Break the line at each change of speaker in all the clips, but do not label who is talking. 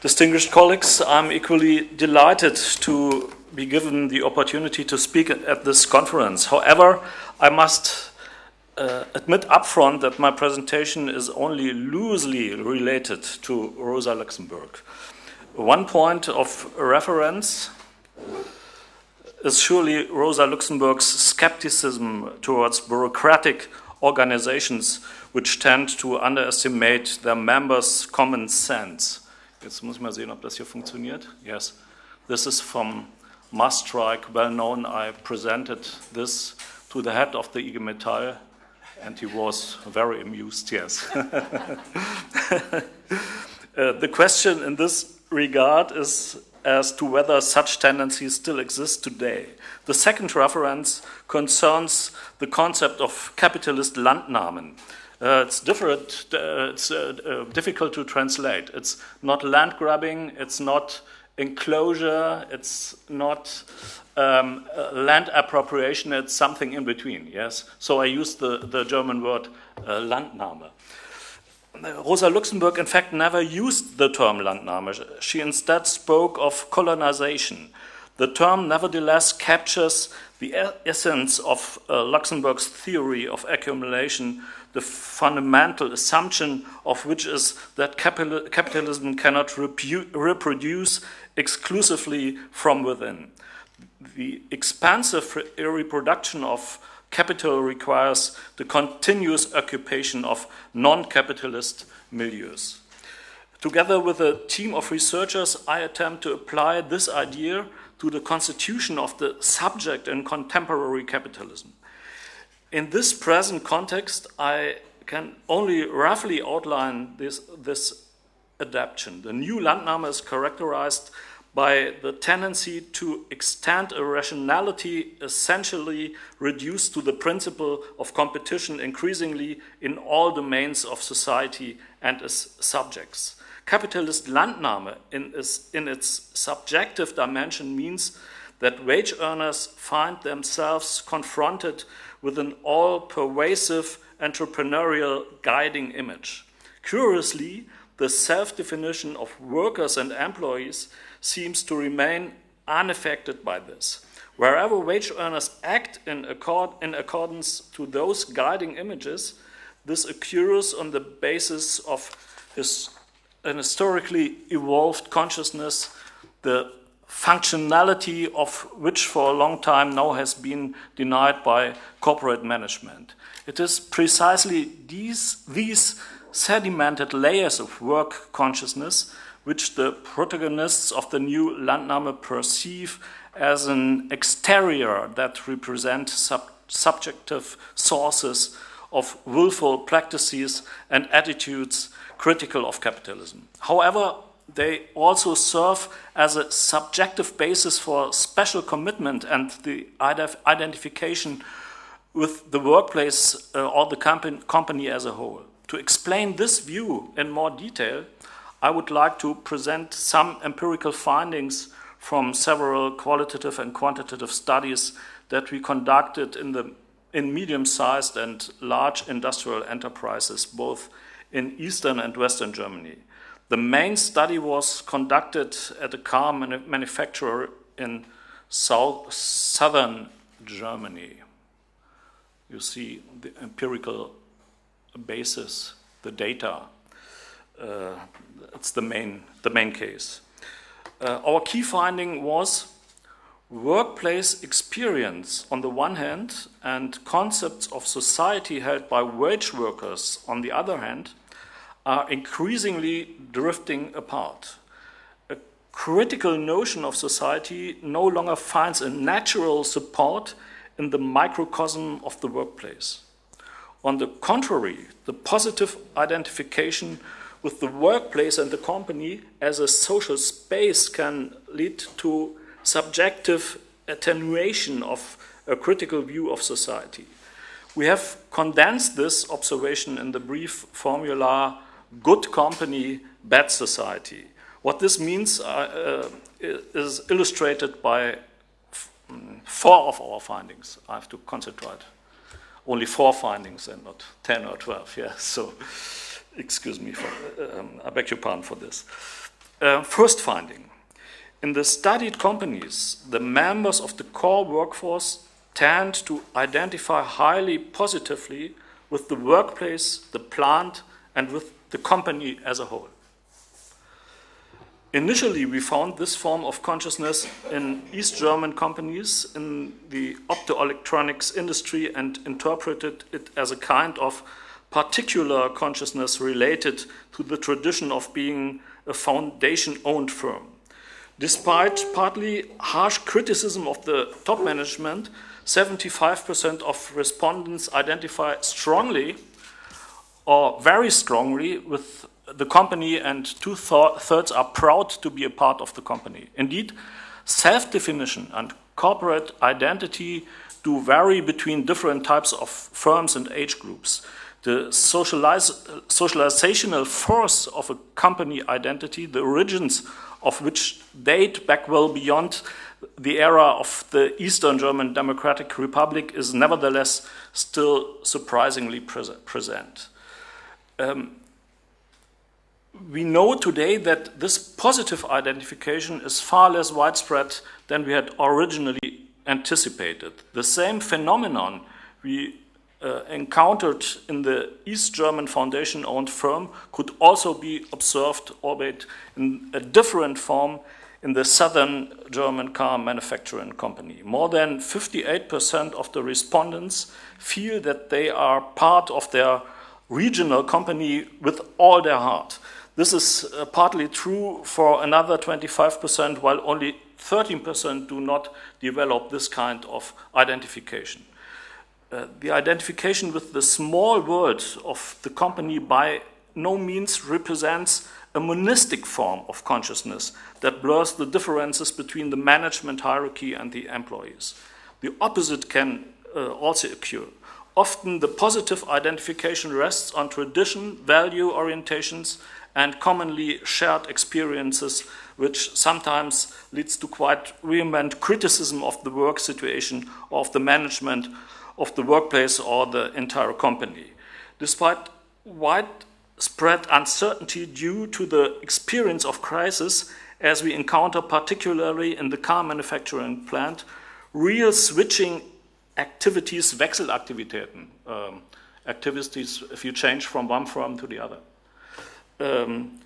Distinguished colleagues, I'm equally delighted to be given the opportunity to speak at this conference. However, I must uh, admit upfront that my presentation is only loosely related to Rosa Luxemburg. One point of reference is surely Rosa Luxemburg's skepticism towards bureaucratic organizations which tend to underestimate their members' common sense. Jetzt muss ich mal sehen, ob das hier funktioniert. Yes. This is from Maastricht, well known. I presented this to the head of the IG Metall, and he was very amused, yes. uh, the question in this regard is as to whether such tendencies still exist today. The second reference concerns the concept of capitalist Landnahmen. Uh, it's different. Uh, it's uh, uh, difficult to translate. It's not land grabbing. It's not enclosure. It's not um, uh, land appropriation. It's something in between. Yes. So I use the the German word uh, Landnahme. Rosa Luxemburg, in fact, never used the term Landnahme. She instead spoke of colonization. The term, nevertheless, captures the essence of uh, Luxemburg's theory of accumulation the fundamental assumption of which is that capital, capitalism cannot reproduce exclusively from within. The expansive reproduction of capital requires the continuous occupation of non-capitalist milieus. Together with a team of researchers, I attempt to apply this idea to the constitution of the subject in contemporary capitalism. In this present context, I can only roughly outline this, this adaptation. The new Landnahme is characterized by the tendency to extend a rationality essentially reduced to the principle of competition increasingly in all domains of society and its subjects. Capitalist Landnahme in its, in its subjective dimension means that wage earners find themselves confronted with an all pervasive entrepreneurial guiding image. Curiously, the self definition of workers and employees seems to remain unaffected by this. Wherever wage earners act in, accord, in accordance to those guiding images, this occurs on the basis of his, an historically evolved consciousness, the functionality of which for a long time now has been denied by corporate management. It is precisely these, these sedimented layers of work consciousness which the protagonists of the new Landnahme perceive as an exterior that represent sub subjective sources of willful practices and attitudes critical of capitalism. However, they also serve as a subjective basis for special commitment and the identification with the workplace uh, or the company as a whole. To explain this view in more detail, I would like to present some empirical findings from several qualitative and quantitative studies that we conducted in, the, in medium-sized and large industrial enterprises, both in Eastern and Western Germany. The main study was conducted at a car manufacturer in south, southern Germany. You see the empirical basis, the data. Uh, it's the main, the main case. Uh, our key finding was workplace experience on the one hand and concepts of society held by wage workers on the other hand are increasingly drifting apart. A critical notion of society no longer finds a natural support in the microcosm of the workplace. On the contrary, the positive identification with the workplace and the company as a social space can lead to subjective attenuation of a critical view of society. We have condensed this observation in the brief formula good company, bad society. What this means uh, uh, is illustrated by four of our findings. I have to concentrate. Only four findings and not 10 or 12, yeah. So, excuse me, for, um, I beg your pardon for this. Uh, first finding. In the studied companies, the members of the core workforce tend to identify highly positively with the workplace, the plant, and with the company as a whole. Initially, we found this form of consciousness in East German companies in the optoelectronics industry and interpreted it as a kind of particular consciousness related to the tradition of being a foundation owned firm. Despite partly harsh criticism of the top management, 75% of respondents identify strongly or very strongly with the company, and two thirds are proud to be a part of the company. Indeed, self definition and corporate identity do vary between different types of firms and age groups. The socialize, socializational force of a company identity, the origins of which date back well beyond the era of the Eastern German Democratic Republic, is nevertheless still surprisingly present. Um, we know today that this positive identification is far less widespread than we had originally anticipated. The same phenomenon we uh, encountered in the East German foundation owned firm could also be observed, albeit in a different form, in the southern German car manufacturing company. More than 58% of the respondents feel that they are part of their regional company with all their heart. This is uh, partly true for another 25%, while only 13% do not develop this kind of identification. Uh, the identification with the small world of the company by no means represents a monistic form of consciousness that blurs the differences between the management hierarchy and the employees. The opposite can uh, also occur. Often the positive identification rests on tradition, value orientations, and commonly shared experiences, which sometimes leads to quite vehement criticism of the work situation, of the management of the workplace or the entire company. Despite widespread uncertainty due to the experience of crisis, as we encounter particularly in the car manufacturing plant, real switching activities, Wechselaktivitäten, um, activities if you change from one firm to the other um,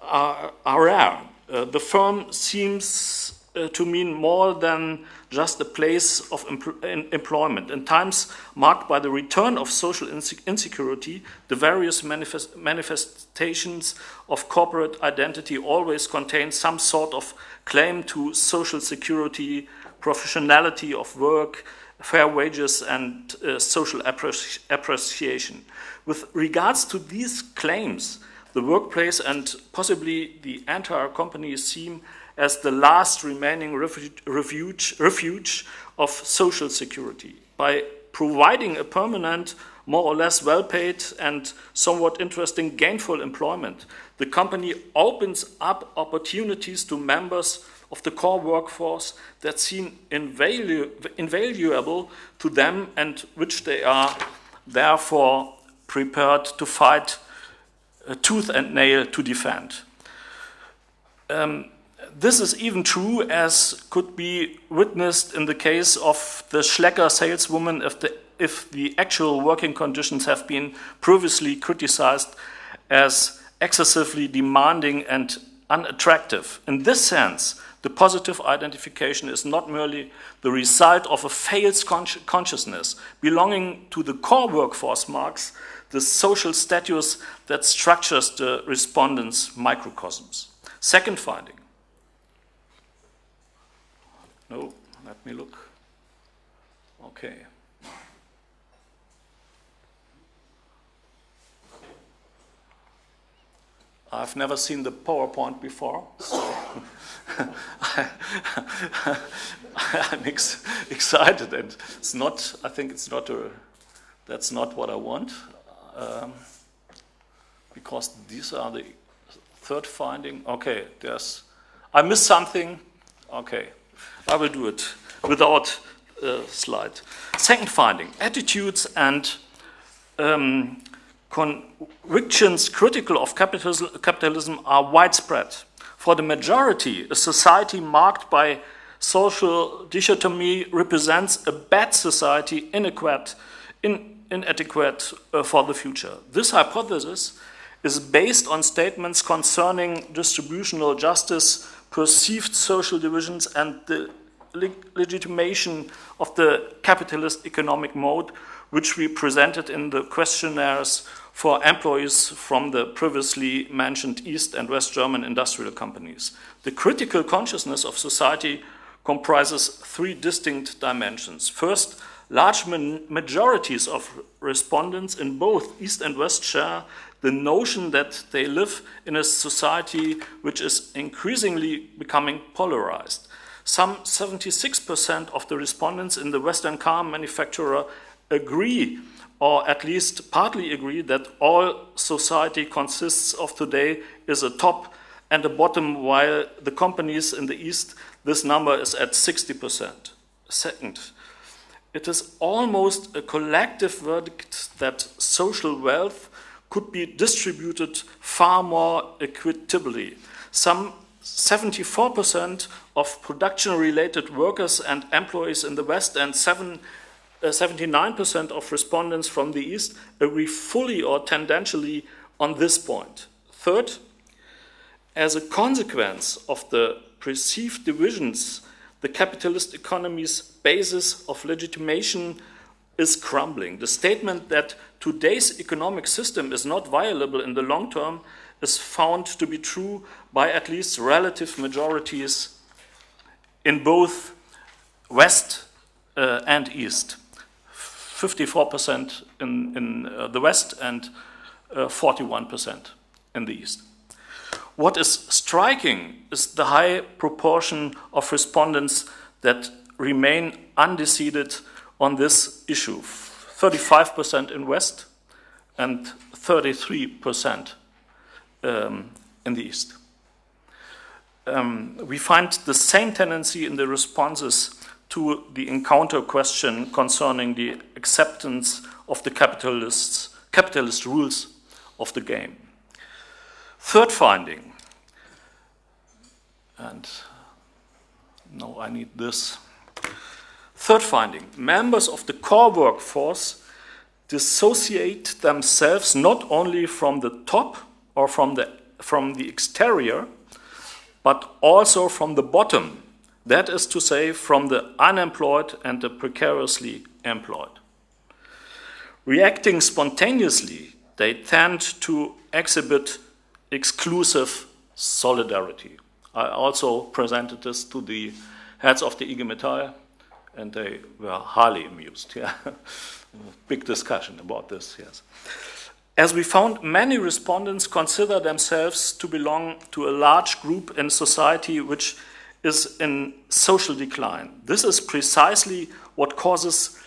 are, are, rare. Uh, the firm seems uh, to mean more than just a place of em employment. In times marked by the return of social insecurity, the various manifest manifestations of corporate identity always contain some sort of claim to social security, professionality of work, fair wages, and uh, social appreci appreciation. With regards to these claims, the workplace and possibly the entire company seem as the last remaining refuge, refuge of social security. By providing a permanent, more or less well paid, and somewhat interesting gainful employment, the company opens up opportunities to members of the core workforce that seem invalu invaluable to them and which they are therefore prepared to fight tooth and nail to defend. Um, this is even true as could be witnessed in the case of the Schlecker saleswoman if the, if the actual working conditions have been previously criticized as excessively demanding and unattractive. In this sense, the positive identification is not merely the result of a failed consciousness belonging to the core workforce marks the social status that structures the respondent's microcosms. Second finding. No, let me look. Okay. I've never seen the PowerPoint before, so I, am ex excited, and it's not. I think it's not a. That's not what I want um, because these are the third finding. Okay, there's, I missed something. Okay, I will do it without a slide. Second finding, attitudes and um, convictions critical of capitalism, capitalism are widespread. For the majority, a society marked by social dichotomy represents a bad society, inadequate, in, inadequate uh, for the future. This hypothesis is based on statements concerning distributional justice, perceived social divisions, and the legitimation of the capitalist economic mode, which we presented in the questionnaires for employees from the previously mentioned East and West German industrial companies. The critical consciousness of society comprises three distinct dimensions. First, large majorities of respondents in both East and West share the notion that they live in a society which is increasingly becoming polarized. Some 76% of the respondents in the Western car manufacturer agree, or at least partly agree, that all society consists of today is a top and a bottom, while the companies in the East, this number is at 60%. Second, it is almost a collective verdict that social wealth could be distributed far more equitably. Some 74% of production-related workers and employees in the West and 79% uh, of respondents from the East agree fully or tendentially on this point. Third, as a consequence of the perceived divisions, the capitalist economy's basis of legitimation is crumbling. The statement that today's economic system is not viable in the long term is found to be true by at least relative majorities in both West uh, and East. 54% in, in uh, the West and 41% uh, in the East. What is striking is the high proportion of respondents that remain undecided on this issue 35% in West and 33% um, in the East. Um, we find the same tendency in the responses to the encounter question concerning the acceptance of the capitalists, capitalist rules of the game. Third finding, and no, I need this. Third finding, members of the core workforce dissociate themselves not only from the top or from the, from the exterior, but also from the bottom, that is to say, from the unemployed and the precariously employed. Reacting spontaneously, they tend to exhibit exclusive solidarity. I also presented this to the heads of the IG Metall, and they were highly amused. Yeah. Big discussion about this, yes. As we found, many respondents consider themselves to belong to a large group in society which is in social decline. This is precisely what causes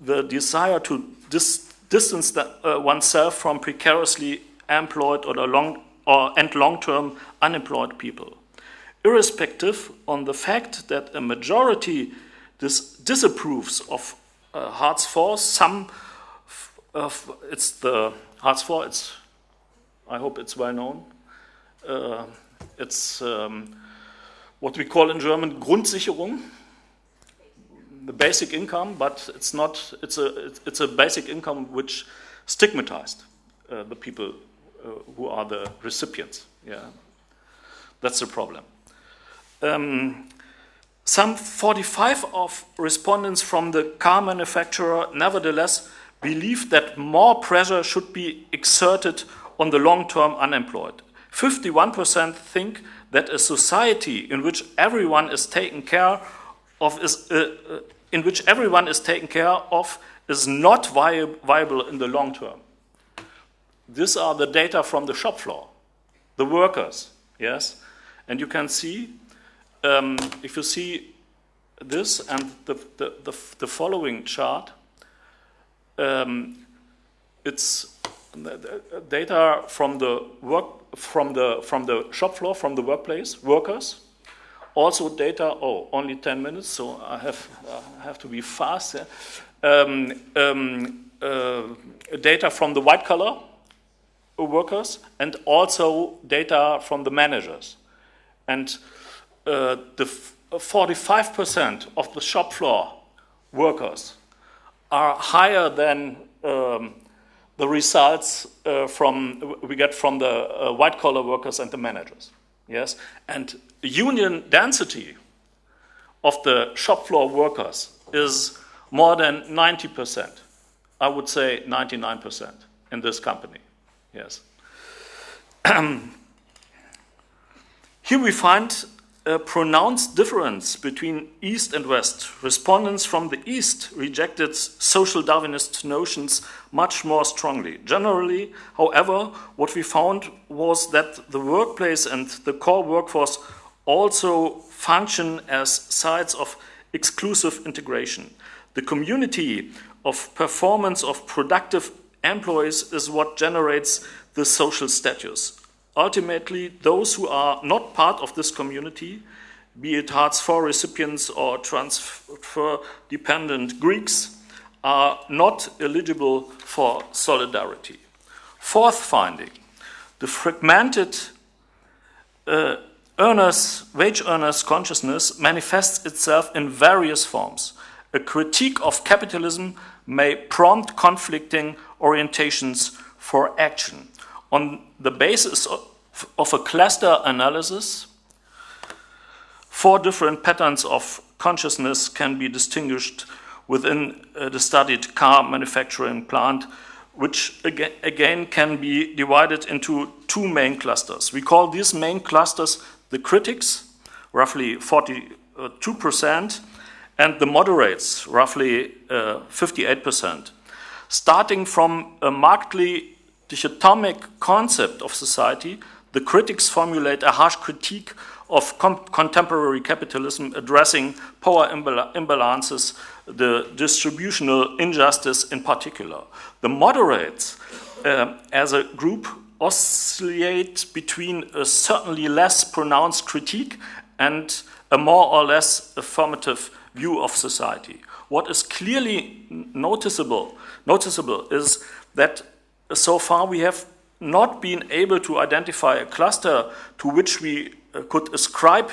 the desire to dis distance the, uh, oneself from precariously employed or, long, or and long-term unemployed people. Irrespective on the fact that a majority dis disapproves of uh, Hartz IV, some it's the Hartz IV, it's, I hope it's well known. Uh, it's um, what we call in German Grundsicherung, the basic income, but it's not, it's a, it's a basic income which stigmatized uh, the people uh, who are the recipients. Yeah, That's the problem. Um, some 45 of respondents from the car manufacturer nevertheless believe that more pressure should be exerted on the long-term unemployed. 51% think that a society in which everyone is taken care of is, uh, uh, in which everyone is taken care of is not vi viable in the long term. These are the data from the shop floor, the workers, yes? And you can see, um, if you see this and the, the, the, the following chart, um, it's data from the work from the from the shop floor from the workplace workers. Also data oh only 10 minutes so i have i have to be fast um, um, uh, data from the white collar workers and also data from the managers. And uh, the 45% of the shop floor workers are higher than um, the results uh, from we get from the uh, white collar workers and the managers. Yes, and union density of the shop floor workers is more than 90%. I would say 99% in this company. Yes. Here we find a pronounced difference between East and West. Respondents from the East rejected social Darwinist notions much more strongly. Generally, however, what we found was that the workplace and the core workforce also function as sites of exclusive integration. The community of performance of productive employees is what generates the social status. Ultimately, those who are not part of this community, be it Hartz IV recipients or transfer dependent Greeks, are not eligible for solidarity. Fourth finding the fragmented uh, earners, wage earners consciousness manifests itself in various forms. A critique of capitalism may prompt conflicting orientations for action. On the basis of a cluster analysis, four different patterns of consciousness can be distinguished within uh, the studied car manufacturing plant, which again, can be divided into two main clusters. We call these main clusters the critics, roughly 42%, and the moderates, roughly 58%. Uh, Starting from a markedly dichotomic concept of society, the critics formulate a harsh critique of contemporary capitalism addressing power imbal imbalances, the distributional injustice in particular. The moderates, uh, as a group, oscillate between a certainly less pronounced critique and a more or less affirmative view of society. What is clearly noticeable, noticeable is that so far we have not been able to identify a cluster to which we uh, could ascribe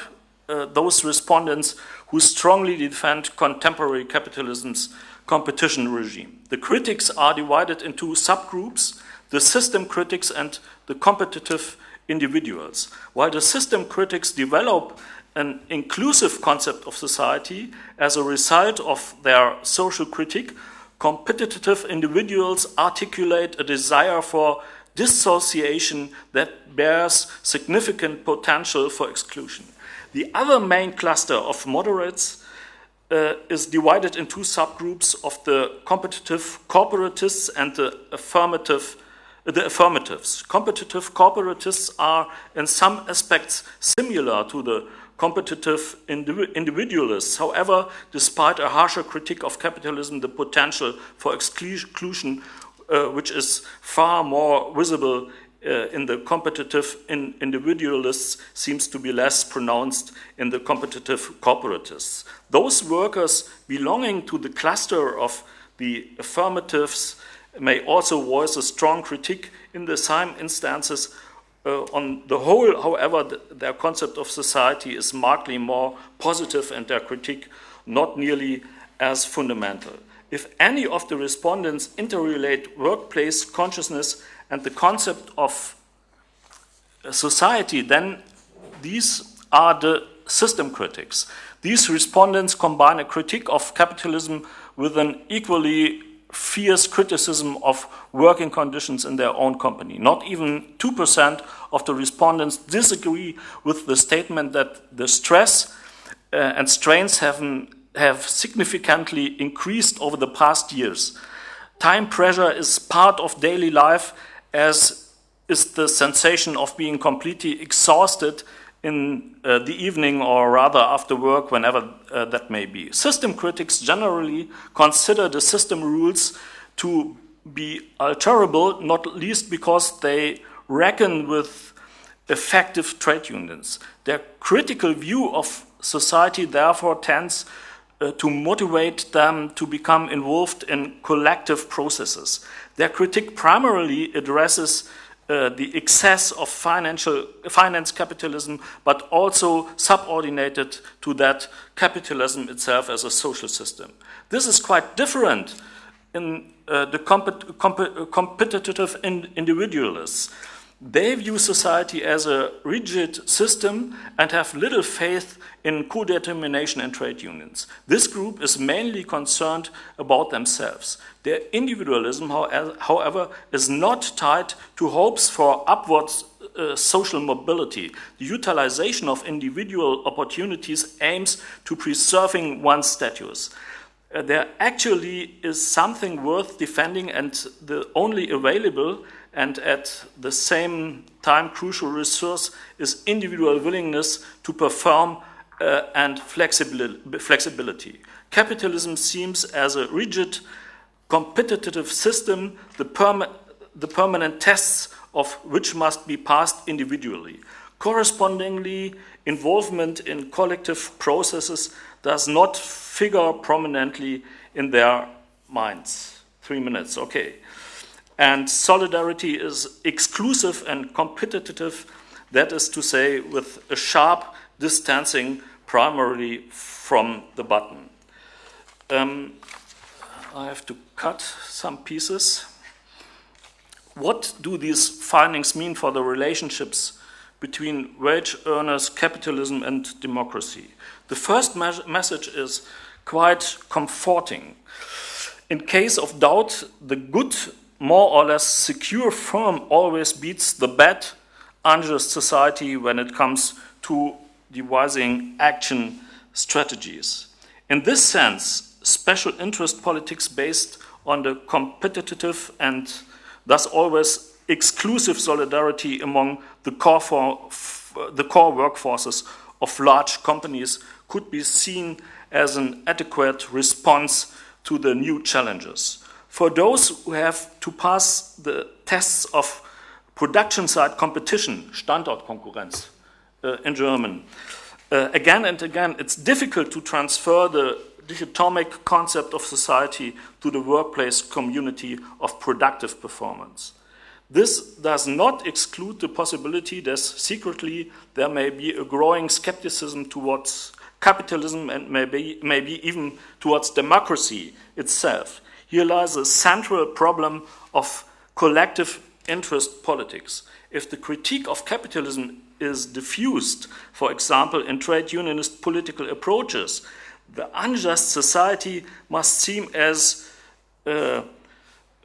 uh, those respondents who strongly defend contemporary capitalism's competition regime. The critics are divided into subgroups, the system critics and the competitive individuals. While the system critics develop an inclusive concept of society as a result of their social critique, competitive individuals articulate a desire for dissociation that bears significant potential for exclusion. The other main cluster of moderates uh, is divided into subgroups of the competitive corporatists and the affirmative the affirmatives. Competitive corporatists are in some aspects similar to the competitive individualists. However, despite a harsher critique of capitalism, the potential for exclusion uh, which is far more visible uh, in the competitive in individualists seems to be less pronounced in the competitive corporatists. Those workers belonging to the cluster of the affirmatives may also voice a strong critique in the same instances. Uh, on the whole, however, the, their concept of society is markedly more positive and their critique not nearly as fundamental if any of the respondents interrelate workplace consciousness and the concept of society, then these are the system critics. These respondents combine a critique of capitalism with an equally fierce criticism of working conditions in their own company. Not even 2% of the respondents disagree with the statement that the stress uh, and strains have have significantly increased over the past years. Time pressure is part of daily life, as is the sensation of being completely exhausted in uh, the evening or rather after work, whenever uh, that may be. System critics generally consider the system rules to be alterable, not least because they reckon with effective trade unions. Their critical view of society therefore tends uh, to motivate them to become involved in collective processes. Their critique primarily addresses uh, the excess of financial finance capitalism, but also subordinated to that capitalism itself as a social system. This is quite different in uh, the comp comp competitive in individualists. They view society as a rigid system and have little faith in co-determination and trade unions. This group is mainly concerned about themselves. Their individualism, however, is not tied to hopes for upward uh, social mobility. The utilization of individual opportunities aims to preserving one's status. Uh, there actually is something worth defending and the only available and at the same time crucial resource is individual willingness to perform uh, and flexibility. Capitalism seems as a rigid competitive system, the, perma the permanent tests of which must be passed individually. Correspondingly, involvement in collective processes does not figure prominently in their minds. Three minutes, okay. And solidarity is exclusive and competitive, that is to say, with a sharp distancing primarily from the button. Um, I have to cut some pieces. What do these findings mean for the relationships between wage earners, capitalism, and democracy? The first me message is quite comforting. In case of doubt, the good more or less secure firm always beats the bad, unjust society when it comes to devising action strategies. In this sense, special interest politics based on the competitive and thus always exclusive solidarity among the core, for, the core workforces of large companies could be seen as an adequate response to the new challenges for those who have to pass the tests of production side competition, Standortkonkurrenz uh, in German, uh, again and again, it's difficult to transfer the dichotomic concept of society to the workplace community of productive performance. This does not exclude the possibility that secretly there may be a growing skepticism towards capitalism and maybe, maybe even towards democracy itself here lies a central problem of collective interest politics. If the critique of capitalism is diffused, for example, in trade unionist political approaches, the unjust society must seem as uh,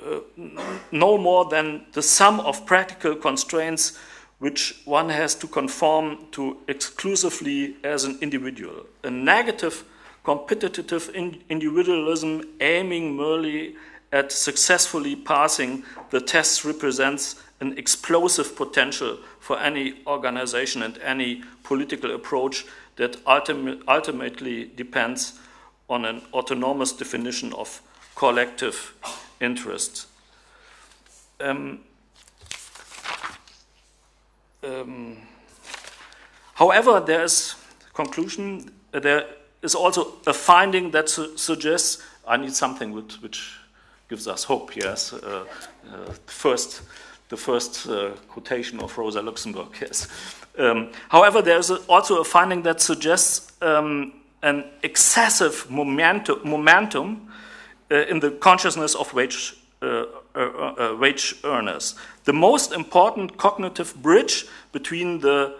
uh, no more than the sum of practical constraints which one has to conform to exclusively as an individual. A negative competitive individualism aiming merely at successfully passing the tests represents an explosive potential for any organization and any political approach that ultimately depends on an autonomous definition of collective interest. Um, um, however, there is conclusion. There is also a finding that su suggests I need something which, which, gives us hope. Yes, uh, uh, first, the first uh, quotation of Rosa Luxemburg. Yes. Um, however, there is a, also a finding that suggests um, an excessive momentum, momentum uh, in the consciousness of wage. Uh, uh, wage earners. The most important cognitive bridge between the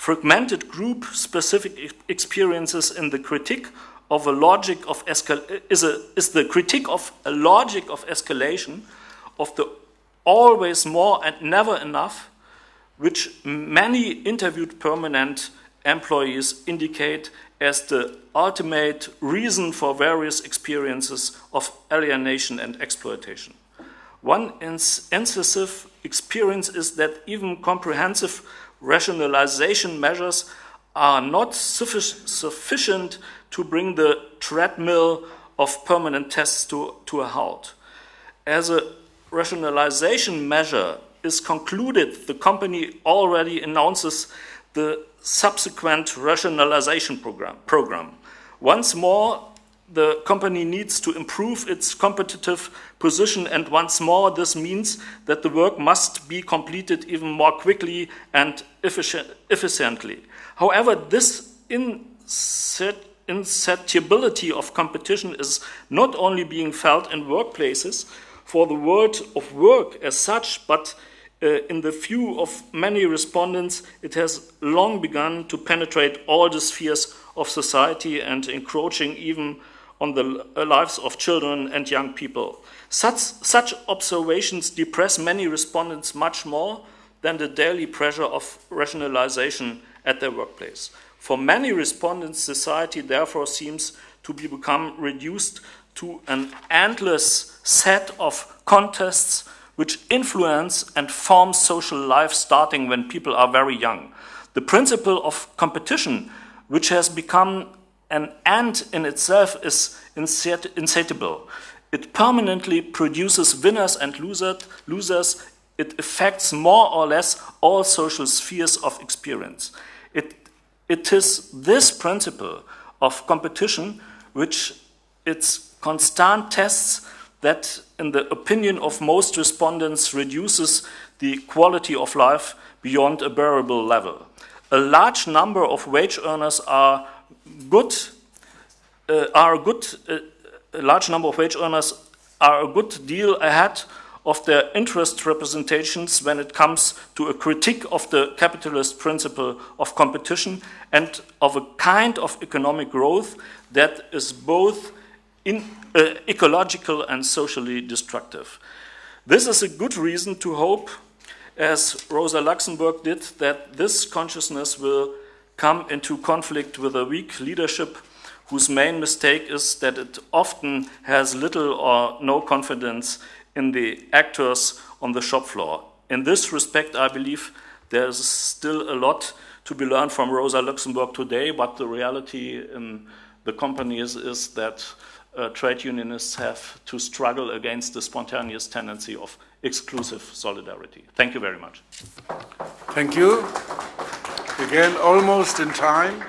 fragmented group specific experiences in the critique of a logic of is, a, is the critique of a logic of escalation of the always more and never enough which many interviewed permanent employees indicate as the ultimate reason for various experiences of alienation and exploitation. One incisive experience is that even comprehensive rationalization measures are not suffic sufficient to bring the treadmill of permanent tests to, to a halt. As a rationalization measure is concluded, the company already announces the subsequent rationalization program. program. Once more, the company needs to improve its competitive position, and once more, this means that the work must be completed even more quickly and efficiently. However, this insatiability of competition is not only being felt in workplaces for the world of work as such, but uh, in the view of many respondents, it has long begun to penetrate all the spheres of society and encroaching even on the uh, lives of children and young people. Such, such observations depress many respondents much more than the daily pressure of rationalization at their workplace. For many respondents, society therefore seems to be become reduced to an endless set of contests which influence and form social life starting when people are very young. The principle of competition, which has become an end in itself is insatiable. It permanently produces winners and losers. It affects more or less all social spheres of experience. It, it is this principle of competition which its constant tests that, in the opinion of most respondents, reduces the quality of life beyond a bearable level. A large number of wage earners are good uh, are a good uh, a large number of wage earners are a good deal ahead of their interest representations when it comes to a critique of the capitalist principle of competition and of a kind of economic growth that is both in, uh, ecological and socially destructive. This is a good reason to hope, as Rosa Luxemburg did, that this consciousness will come into conflict with a weak leadership whose main mistake is that it often has little or no confidence in the actors on the shop floor. In this respect, I believe there's still a lot to be learned from Rosa Luxemburg today, but the reality in the companies is that uh, trade unionists have to struggle against the spontaneous tendency of exclusive solidarity. Thank you very much.
Thank you. Again, almost in time.